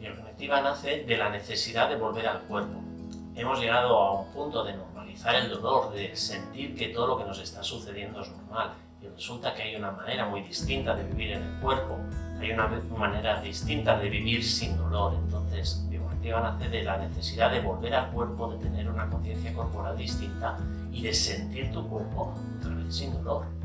Biocognitiva nace de la necesidad de volver al cuerpo. Hemos llegado a un punto de normalizar el dolor, de sentir que todo lo que nos está sucediendo es normal y resulta que hay una manera muy distinta de vivir en el cuerpo, hay una manera distinta de vivir sin dolor. Entonces, Biocognitiva nace de la necesidad de volver al cuerpo, de tener una conciencia corporal distinta y de sentir tu cuerpo otra vez sin dolor.